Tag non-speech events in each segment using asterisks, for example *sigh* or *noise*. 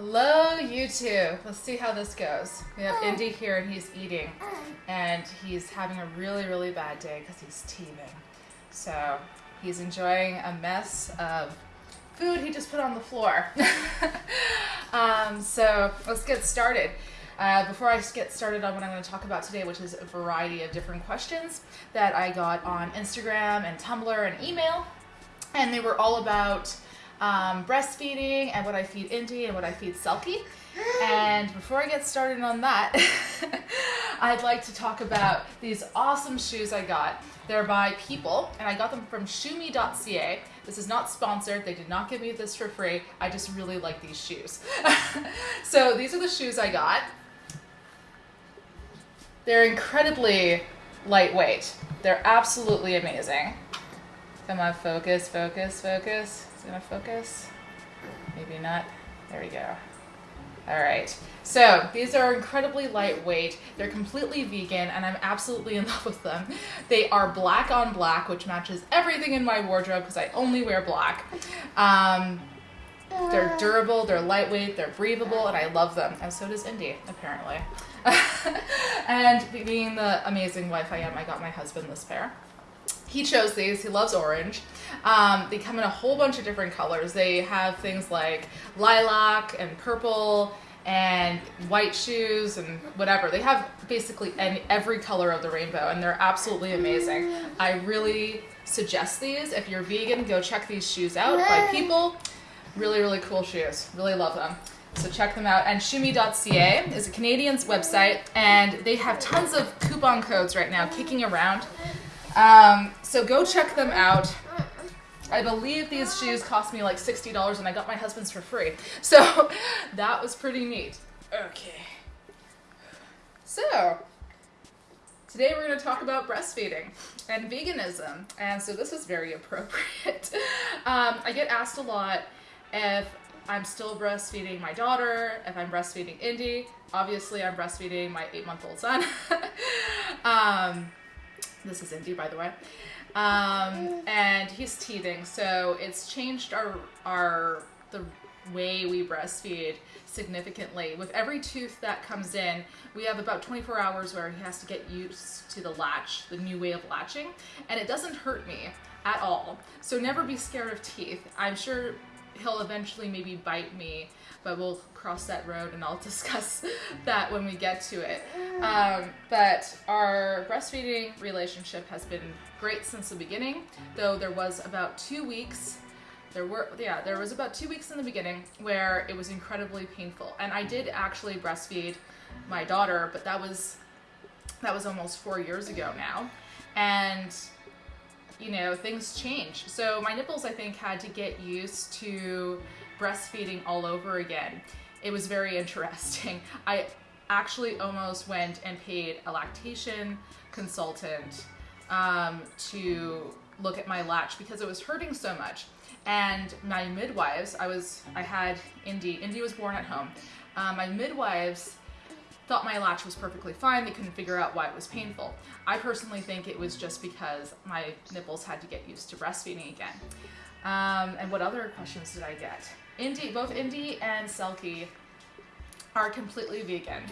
Hello, YouTube. Let's see how this goes. We have Indy here and he's eating, and he's having a really, really bad day because he's teething. So he's enjoying a mess of food he just put on the floor. *laughs* um, so let's get started. Uh, before I get started on what I'm going to talk about today, which is a variety of different questions that I got on Instagram and Tumblr and email, and they were all about um, breastfeeding and what I feed Indy and what I feed Selkie. And before I get started on that, *laughs* I'd like to talk about these awesome shoes I got. They're by People, and I got them from shoeme.ca. This is not sponsored. They did not give me this for free. I just really like these shoes. *laughs* so these are the shoes I got. They're incredibly lightweight. They're absolutely amazing. Come on, focus, focus, focus. Is it gonna focus? Maybe not. There we go. All right, so these are incredibly lightweight. They're completely vegan and I'm absolutely in *laughs* love with them. They are black on black, which matches everything in my wardrobe because I only wear black. Um, they're durable, they're lightweight, they're breathable, and I love them. And so does Indy, apparently. *laughs* and being the amazing wife I am, I got my husband this pair he chose these. He loves orange. Um, they come in a whole bunch of different colors. They have things like lilac and purple and white shoes and whatever. They have basically any, every color of the rainbow and they're absolutely amazing. I really suggest these. If you're vegan, go check these shoes out by people. Really, really cool shoes. Really love them. So check them out. And shoeme.ca is a Canadian's website and they have tons of coupon codes right now kicking around. Um, so go check them out. I believe these shoes cost me like $60 and I got my husband's for free. *laughs* So that was pretty neat. Okay. So today we're going to talk about breastfeeding and veganism. And so this is very *laughs* appropriate. Um, I get asked a lot if I'm still breastfeeding my daughter, if I'm breastfeeding Indy. Obviously, I'm breastfeeding my eight month old son. *laughs* um, this is Indy, by the way. Um, and he's teething, so it's changed our our the way we breastfeed significantly. With every tooth that comes in, we have about 24 hours where he has to get used to the latch, the new way of latching, and it doesn't hurt me at all. So never be scared of teeth. I'm sure he'll eventually maybe bite me, but we'll cross that road and I'll *laughs* discuss that when we get to it. Um, but our breastfeeding relationship has been great since the beginning, though there was about two weeks there were yeah there was about two weeks in the beginning where it was incredibly painful and i did actually breastfeed my daughter but that was that was almost four years ago now and you know things change. So my nipples i think had to get used to breastfeeding all over again. It was very *laughs* interesting. I actually almost went and paid a lactation consultant um, to look at my latch because it was hurting so much. And my midwives i was i had indy. Indy was born at home. Um, my midwives thought my latch was perfectly fine they couldn't figure out why it was painful i personally think it was just because my nipples had to get used to breastfeeding again um, and what other questions did i get indy both indy and selkie are completely vegan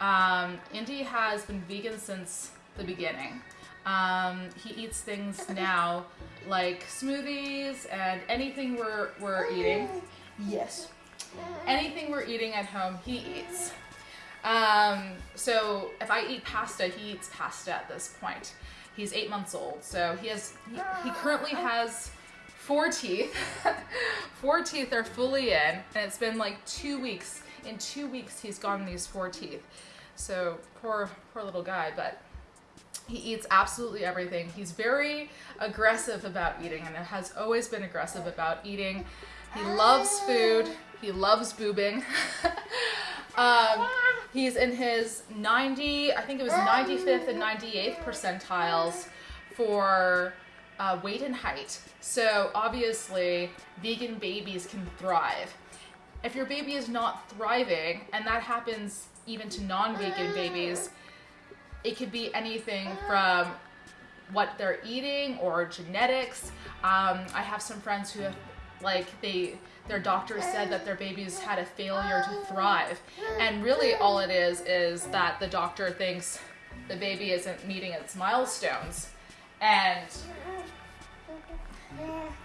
um, indy has been vegan since the beginning um, he eats things now like smoothies and anything we're, we're eating. Yes. Anything we're eating at home, he eats. Um, so if I eat pasta, he eats pasta at this point. He's eight months old, so he has he, he currently has four teeth. *laughs* four teeth are fully in, and it's been like two weeks. In two weeks, he's gotten these four teeth. So poor poor little guy, but he eats absolutely everything. He's very aggressive about eating and has always been aggressive about eating. He loves food. He loves boobing. *laughs* um, he's in his 90, I think it was 95th and 98th percentiles for uh, weight and height. So obviously, vegan babies can thrive. If your baby is not thriving, and that happens even to non-vegan babies, it could be anything from what they're eating or genetics. Um, I have some friends who have like they their doctor said that their babies had a failure to thrive. And really all it is is that the doctor thinks the baby isn't meeting its milestones. And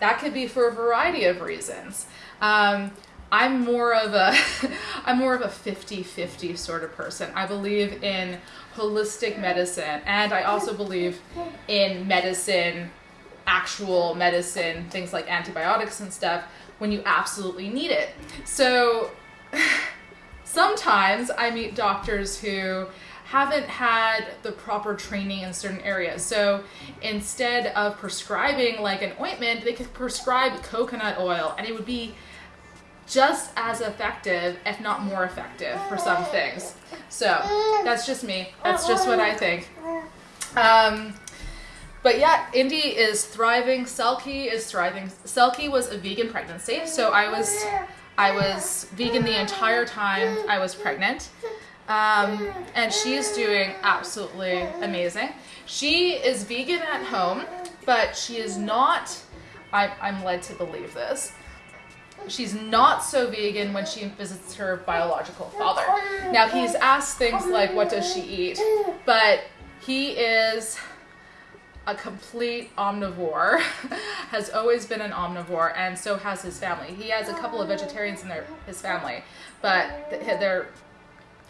that could be for a variety of reasons. Um, I'm more of a *laughs* I'm more of a 50-50 sort of person. I believe in holistic medicine and I also believe in medicine, actual medicine, things like antibiotics and stuff when you absolutely need it. So *laughs* sometimes I meet doctors who haven't had the proper training in certain areas. So instead of prescribing like an ointment, they could prescribe coconut oil and it would be just as effective, if not more effective for some things. So that's just me. That's just what I think. Um, but yeah, Indy is thriving. Selkie is thriving. Selkie was a vegan pregnancy, so I was I was vegan the entire time I was pregnant. Um, and she's doing absolutely amazing. She is vegan at home, but she is not, I, I'm led to believe this, she's not so vegan when she visits her biological father. Now he's asked things like, what does she eat? But he is a complete omnivore, *laughs* has always been an omnivore, and so has his family. He has a couple of vegetarians in their, his family, but they're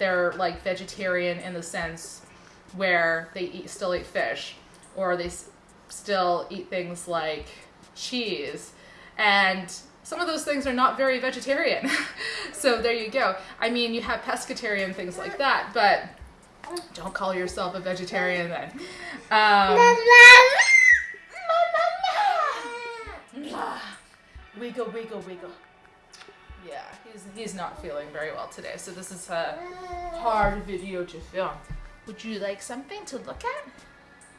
they're like vegetarian in the sense where they eat still eat fish or they still eat things like cheese and some of those things are not very vegetarian *laughs* so there you go i mean you have pescatarian things like that but don't call yourself a vegetarian then um, wiggle wiggle wiggle yeah, he's he's not feeling very well today, so this is a hard video to film. Would you like something to look at?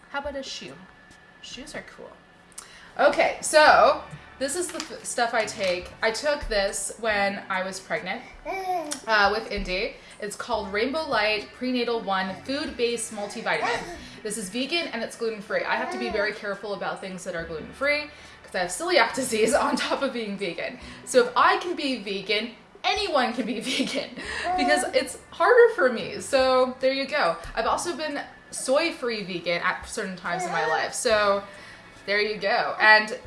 How about a shoe? Shoes are cool. Okay, so this is the stuff I take. I took this when I was pregnant uh, with Indy. It's called Rainbow Light Prenatal One Food Based Multivitamin. *laughs* This is vegan and it's gluten free. I have to be very careful about things that are gluten free because I have celiac *laughs* disease on top of being vegan. So if I can be vegan, anyone can be *laughs* vegan because it's harder for me. So there you go. I've also been soy free vegan at certain times in my life. So there you go. And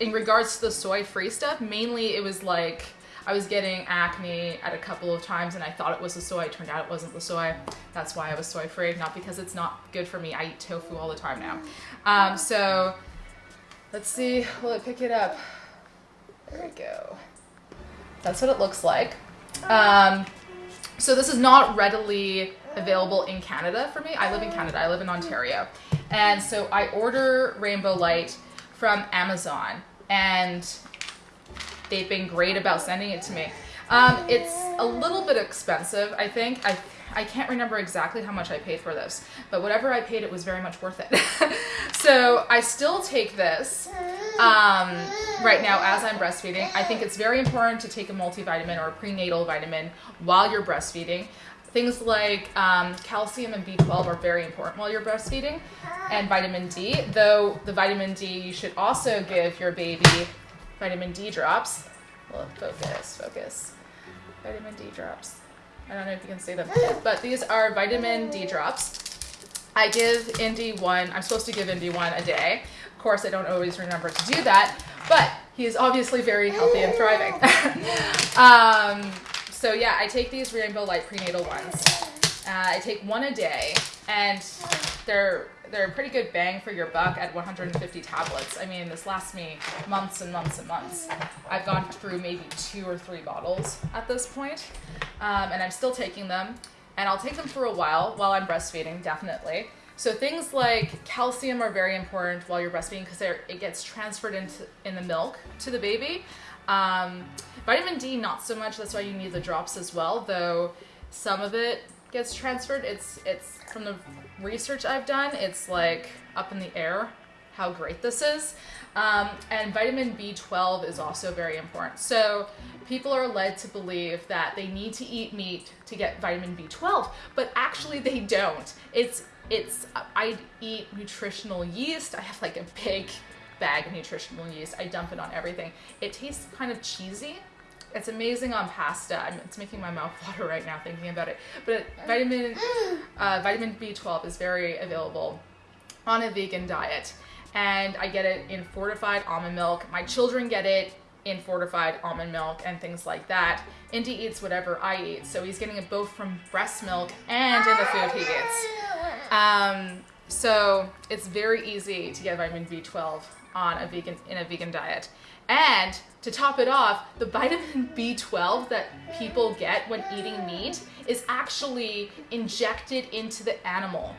in regards to the soy free stuff, mainly it was like I was getting acne at a couple of times and I thought it was the soy. It turned out it wasn't the soy. That's why I was soy free, not because it's not good for me. I eat tofu all the time now. Um, so Let's see, will it pick it up? There we go. That's what it looks like. Um, so this is not readily available in Canada for me. I live in Canada, I live in Ontario. And so I order Rainbow Light from Amazon and they've been great about sending it to me. Um, it's a little bit expensive, I think. I I can't remember exactly how much I paid for this, but whatever I paid, it was very much worth it. *laughs* so I still take this um, right now as I'm breastfeeding. I think it's very important to take a multivitamin or a prenatal vitamin while you're breastfeeding. Things like um, calcium and B12 are very important while you're breastfeeding, and vitamin D. Though the vitamin D, you should also give your baby vitamin D drops. Well, focus, focus. Vitamin D drops. I don't know if you can see them, but these are vitamin D drops. I give Indy one, I'm supposed to give Indy one a day. Of course, I don't always remember to do that, but he is obviously very healthy and thriving. *laughs* um, so yeah, I take these Rainbow Light prenatal ones. Uh, I take one a day, and they're they're a pretty good bang for your buck at 150 tablets. I mean, this lasts me months and months and months. I've gone through maybe two or three bottles at this point, um, and I'm still taking them. And I'll take them for a while while I'm breastfeeding, definitely. So things like calcium are very important while you're breastfeeding because it gets transferred into in the milk to the baby. Um, vitamin D, not so much. That's why you need the drops as well, though some of it gets transferred. It's it's from the research I've done, it's like up in the air how great this is. Um, and vitamin B12 is also very important. So people are led to believe that they need to eat meat to get vitamin B12, but actually they don't. It's it's I eat nutritional yeast. I have like a big bag of nutritional yeast. I dump it on everything. It tastes kind of cheesy. It's amazing on pasta. I'm, it's making my mouth *laughs* water right now thinking about it. But vitamin uh, vitamin B12 is very available on a vegan diet, and I get it in fortified almond milk. My children get it in fortified almond milk and things like that. Indy eats whatever I eat, so he's getting it both from breast milk and in the food he eats. Um, so it's very easy to get vitamin B12 on a vegan in a vegan diet. And to top it off, the vitamin *laughs* B12 that people get when eating meat is actually injected into the animal.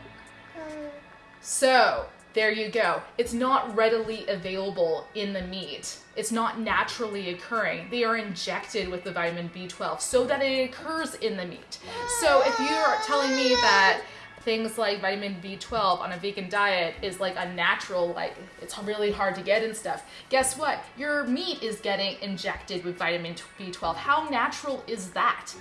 So there you go. It's not readily available in the meat. It's not naturally occurring. They are injected with the vitamin B12 so that it occurs in the meat. So if you are telling me that things like vitamin B12 on a vegan diet is like a natural, like it's really hard to get and stuff. Guess what? Your meat is getting injected with vitamin B12. How natural is that?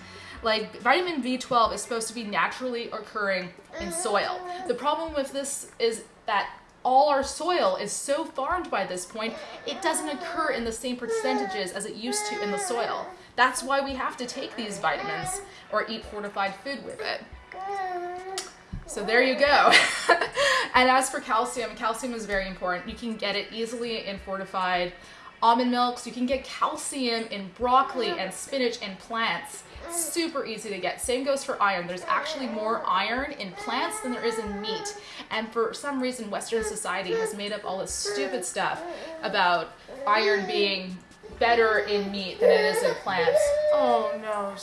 Like vitamin B12 is supposed to be naturally occurring in soil. The problem with this is that all our soil is so farmed by this point, it doesn't occur in the same percentages as it used to in the soil. That's why we have to take these vitamins or eat fortified food with it. So there you go. *laughs* and as for calcium, calcium is very important. You can get it easily in fortified almond milks. You can get calcium in broccoli and spinach and plants. Super easy to get. Same goes for iron. There's actually more iron in plants than there is in meat. And for some reason, Western society has made up all this stupid stuff about iron being better in meat than it is in plants. Oh no.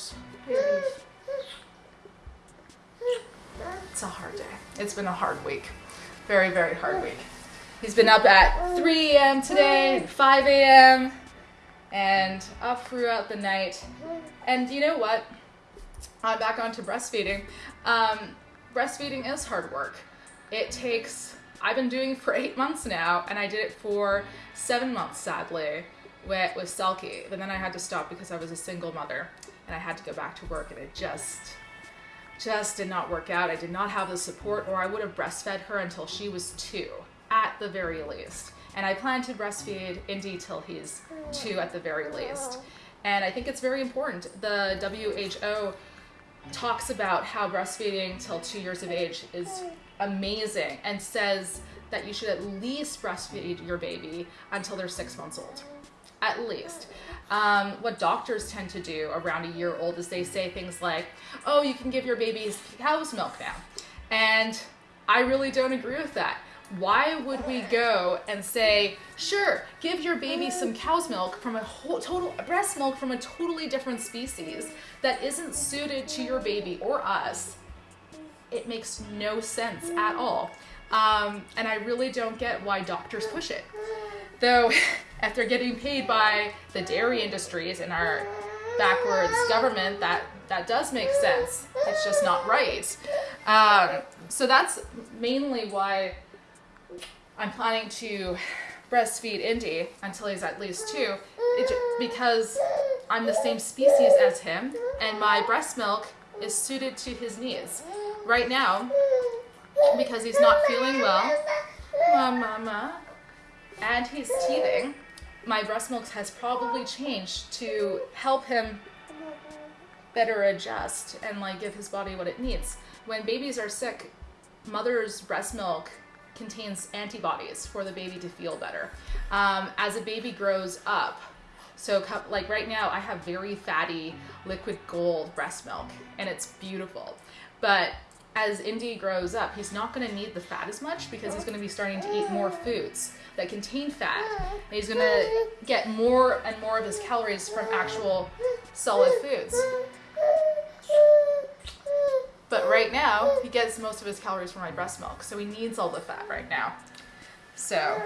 It's a hard day. It's been a hard week. Very, very hard week. He's been up at 3 a.m. today, 5 a.m., and up throughout the night. And you know what? I'm back onto breastfeeding. Um, breastfeeding is hard work. It takes, I've been doing for eight months now, and I did it for seven months, sadly, with, with Selkie. But then I had to stop because I was a single mother, and I had to go back to work, and it just, just did not work out. I did not have the support, or I would have breastfed her until she was two, at the very least. And I plan to breastfeed Indy till he's two at the very least. And I think it's very important. The WHO talks about how breastfeeding till two years of age is amazing and says that you should at least breastfeed your baby until they're six months old. At least. Um, what doctors tend to do around a year old is they say things like, oh, you can give your babies cow's milk now. And I really don't agree with that. Why would we go and say, sure, give your baby some cow's milk from a whole, total breast milk from a totally different species that isn't suited to your baby or us? It makes no sense at all. Um, and I really don't get why doctors push it. Though, *laughs* after getting paid by the dairy industries and our backwards government, that, that does make sense. It's just not right. Um, so that's mainly why I'm planning to breastfeed Indy until he's at least two, it, because I'm the same species as him, and my breast milk is suited to his needs. Right now, because he's not feeling well, mama, and he's teething, my breast milk has probably changed to help him better adjust and like give his body what it needs. When babies are sick, mother's breast milk contains antibodies for the baby to feel better. Um, as a baby grows up, so like right now I have very fatty liquid gold breast milk and it's beautiful. But as Indy grows up, he's not going to need the fat as much because he's going to be starting to eat more foods that contain fat. And he's going to get more and more of his calories from actual solid foods. But right now, he gets most of his calories from my breast milk, so he needs all the fat right now. So,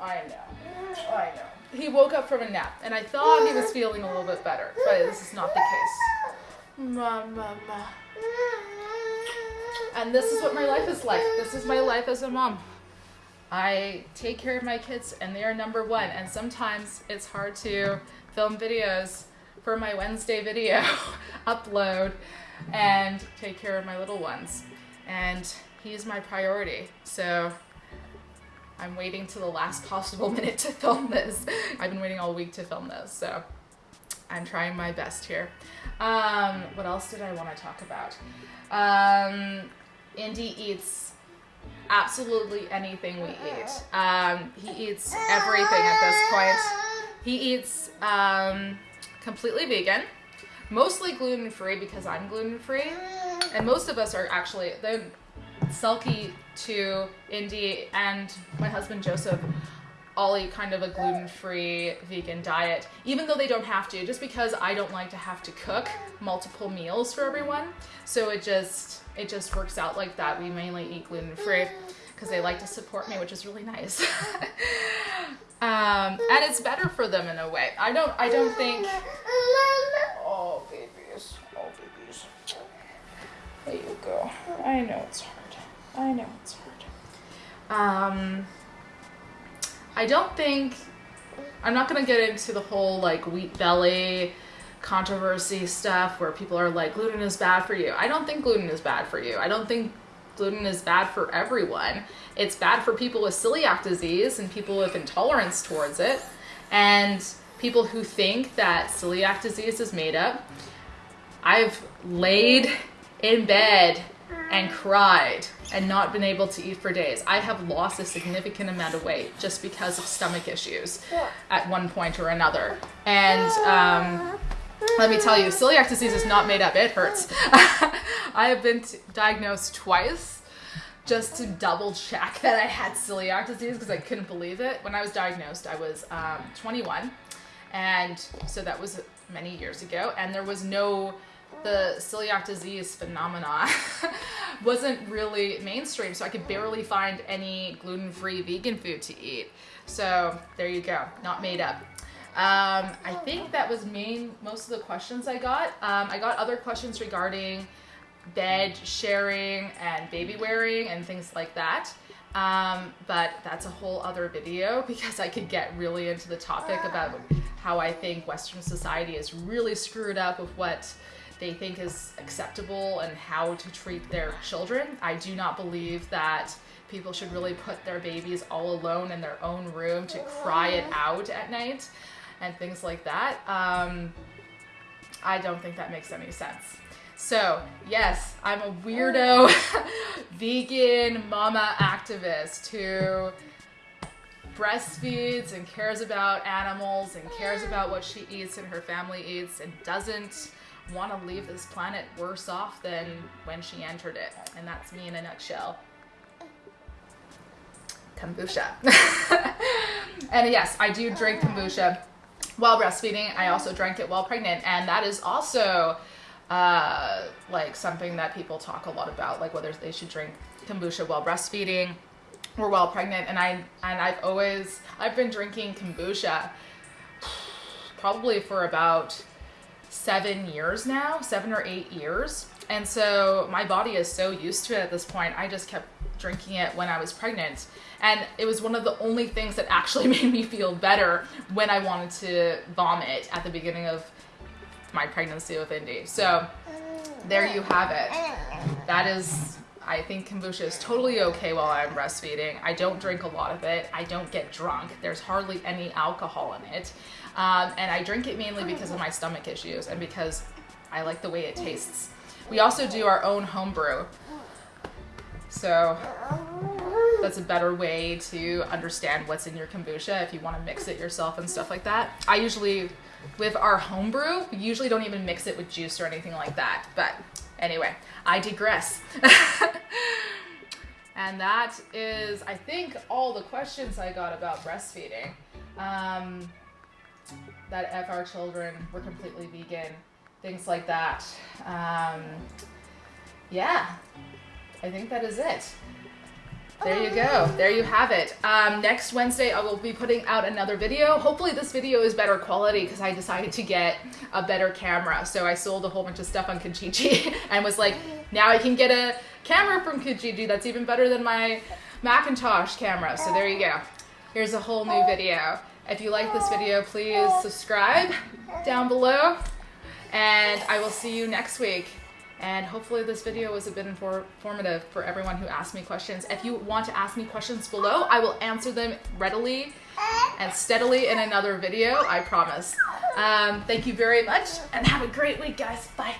I know, I know. He woke up from a nap, and I thought he was feeling a little bit better, but this is not the case. Ma, ma, ma. And this is what my life is like. This is my life as a mom. I take care of my kids, and they are number one. And sometimes it's hard to film videos for my Wednesday video *laughs* upload and take care of my little ones. And he's my priority. So I'm waiting to the last possible *laughs* minute to film this. I've been waiting all week to film this, so I'm trying my best here. Um, what else did I want to talk about? Um, Indy eats absolutely anything we eat. Um, he eats everything at this point. He eats um, completely vegan, mostly gluten free because I'm gluten free, and most of us are actually the Selkie to Indy and my husband Joseph all eat kind of a gluten-free vegan diet even though they don't have to just because i don't like to have to cook multiple meals for everyone so it just it just works out like that. We mainly eat gluten-free because they like to support me which is really nice. *laughs* Um, and it's better for them in a way. I don't i don't think oh babies. Oh babies. There you go. I know it's hard. I know it's hard. Um I don't think I'm not gonna get into the whole like wheat belly controversy stuff where people are like gluten is bad for you. I don't think gluten is bad for you. I don't think gluten is bad for everyone. It's bad for people with celiac disease and people with intolerance towards it and people who think that celiac disease is made up. I've laid in bed and cried and not been able to eat for days. I have lost a significant amount of weight just because of stomach issues at one point or another. And um, let me tell you, celiac disease is not made up. It hurts. *laughs* I have been diagnosed twice just to double check that I had celiac disease because I couldn't believe it. When I was diagnosed, I was um, 21. And so that was many years ago. And there was no the celiac disease phenomena *laughs* wasn't really mainstream, so I could barely find any gluten-free vegan food to eat. So there you go, not made up. Um, I think that was main most of the questions I got. Um, I got other questions regarding bed sharing and baby wearing and things like that. Um, but that's a whole other video *laughs* because I could get really into the topic about how I think Western society is really screwed up with what they think is acceptable and how to treat their children. I do not believe that people should really put their babies all alone in their own room to cry it out at night and things like that. Um, I don't think that makes any sense. So, yes, I'm a weirdo *laughs* vegan mama activist who breastfeeds and cares about animals and cares about what she eats and her family eats and doesn't want to leave this planet worse off than when she entered it. And that's me in a nutshell. Kombucha. *laughs* and yes, I do drink kombucha while breastfeeding. I also drank it while pregnant. And that is also uh, like something that people talk a lot about, like whether they should drink kombucha while breastfeeding or while pregnant. And I and I've always I've been drinking kombucha probably for about seven years now, seven or eight years. And so my body is so used to it at this point. I just kept drinking it when I was pregnant. And it was one of the only things that actually *laughs* made me feel better when I wanted to vomit at the beginning of my pregnancy with Indy. So there you have it. That is, I think kombucha is totally okay while I'm breastfeeding. I don't drink a lot of it. I don't get drunk. There's hardly any alcohol in it. Um, and I drink it mainly because of my stomach issues and because I like the way it tastes. We also do our own homebrew. So that's a better way to understand what's in your kombucha if you want to mix it yourself and stuff like that. I usually, with our homebrew, we usually don't even mix it with juice or anything like that. But anyway, I digress. *laughs* and that is, I think, all the questions I got about breastfeeding. Um, that if our children were completely vegan, things like that. Um, yeah, I think that is it. There you go. There you have it. Um, next Wednesday, I will be putting out another video. Hopefully, this video is better quality because I decided to get a better camera. So I sold a whole bunch of stuff on Kijiji *laughs* and was like, now I can get a camera from Kijiji that's even better than my Macintosh camera. So there you go. Here's a whole new video. If you like this video, please subscribe down below. And I will see you next week. And hopefully this video was a bit informative for everyone who asked me questions. If you want to ask me questions below, I will answer them readily and steadily in another video, I promise. Um, thank you very much and have a great week, guys. Bye.